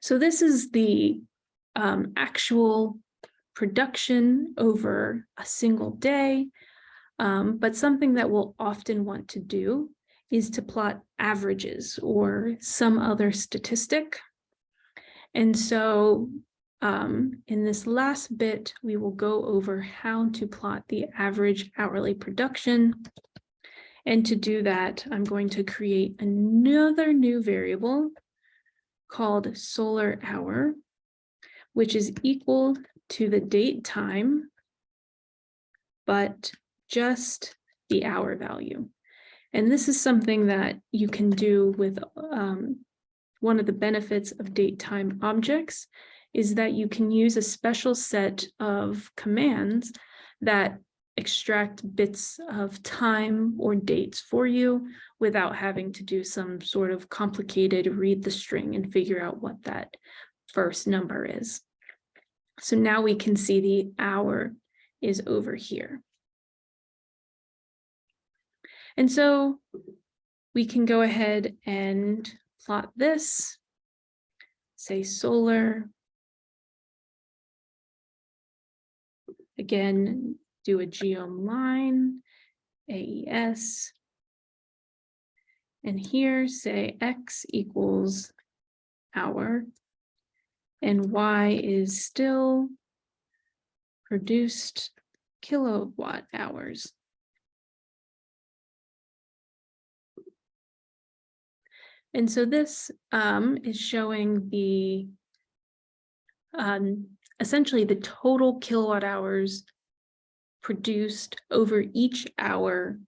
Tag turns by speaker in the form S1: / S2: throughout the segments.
S1: So this is the um, actual production over a single day. Um, but something that we'll often want to do is to plot averages or some other statistic. And so um, in this last bit, we will go over how to plot the average hourly production. And to do that, I'm going to create another new variable called solar hour, which is equal to the date time, but just the hour value. And this is something that you can do with um, one of the benefits of date time objects is that you can use a special set of commands that extract bits of time or dates for you without having to do some sort of complicated read the string and figure out what that first number is. So now we can see the hour is over here. And so we can go ahead and plot this, say solar. Again, do a geom line, AES. And here say X equals hour and Y is still produced kilowatt hours. And so this um, is showing the um, essentially the total kilowatt hours produced over each hour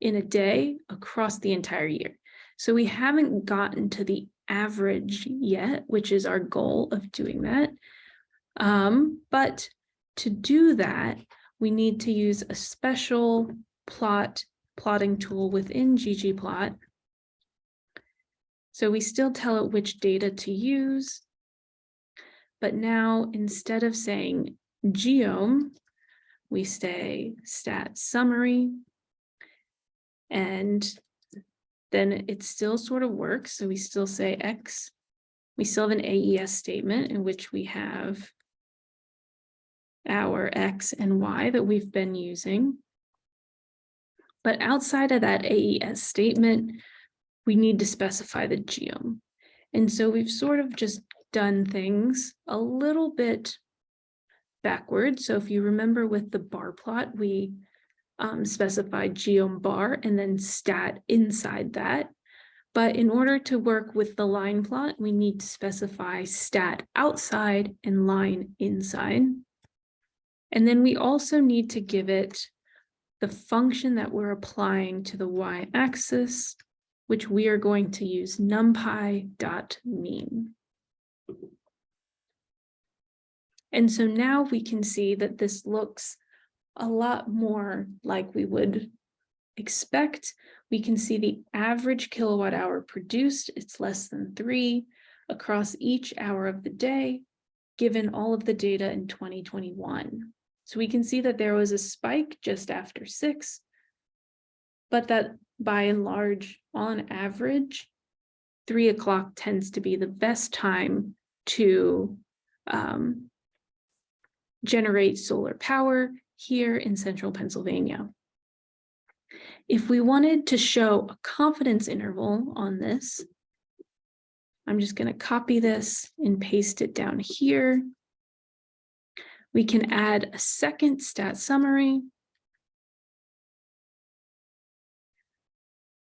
S1: in a day across the entire year. So we haven't gotten to the average yet, which is our goal of doing that. Um, but to do that, we need to use a special plot plotting tool within ggplot so we still tell it which data to use, but now instead of saying geom, we say stat summary, and then it still sort of works. So we still say X, we still have an AES statement in which we have our X and Y that we've been using. But outside of that AES statement, we need to specify the geom. And so we've sort of just done things a little bit backwards. So if you remember with the bar plot, we um, specified geom bar and then stat inside that. But in order to work with the line plot, we need to specify stat outside and line inside. And then we also need to give it the function that we're applying to the y-axis which we are going to use numpy dot mean. And so now we can see that this looks a lot more like we would expect. We can see the average kilowatt hour produced, it's less than three across each hour of the day, given all of the data in 2021. So we can see that there was a spike just after six, but that by and large, on average, three o'clock tends to be the best time to um, generate solar power here in central Pennsylvania. If we wanted to show a confidence interval on this, I'm just going to copy this and paste it down here. We can add a second stat summary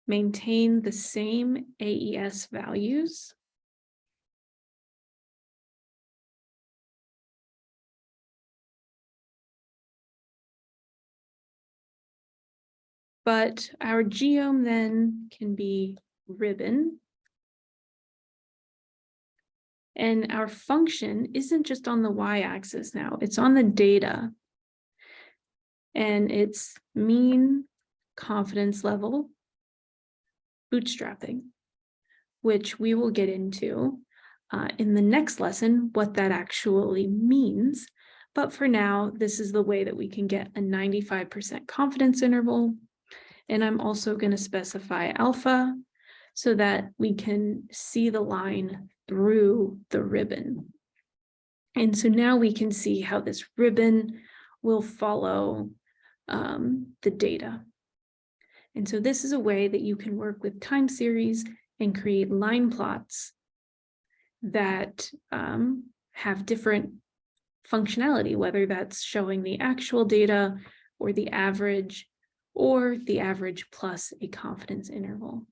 S1: maintain the same AES values. But our geom then can be ribbon. And our function isn't just on the y-axis now, it's on the data. And it's mean confidence level bootstrapping, which we will get into uh, in the next lesson, what that actually means. But for now, this is the way that we can get a 95% confidence interval. And I'm also going to specify alpha so that we can see the line through the ribbon. And so now we can see how this ribbon will follow um, the data. And so this is a way that you can work with time series and create line plots that um, have different functionality, whether that's showing the actual data or the average or the average plus a confidence interval.